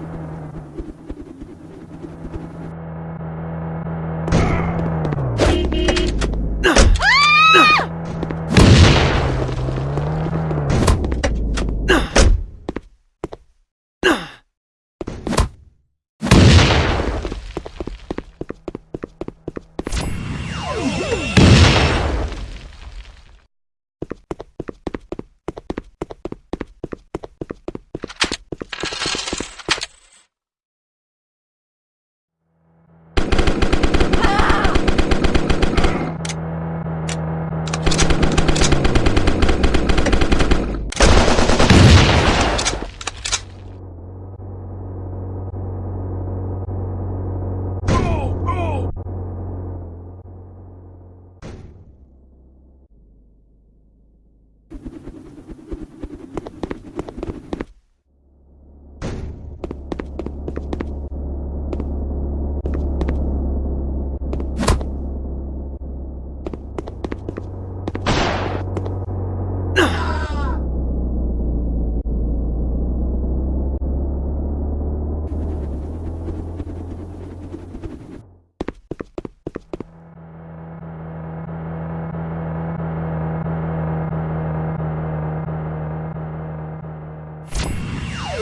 you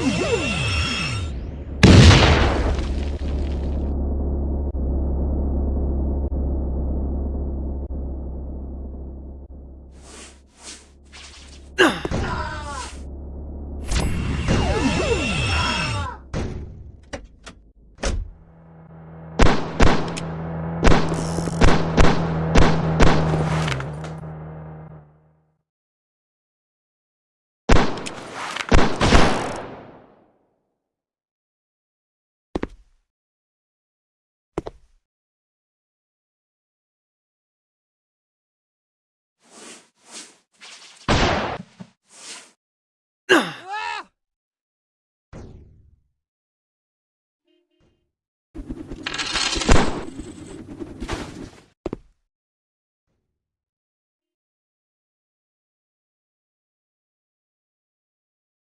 Woo!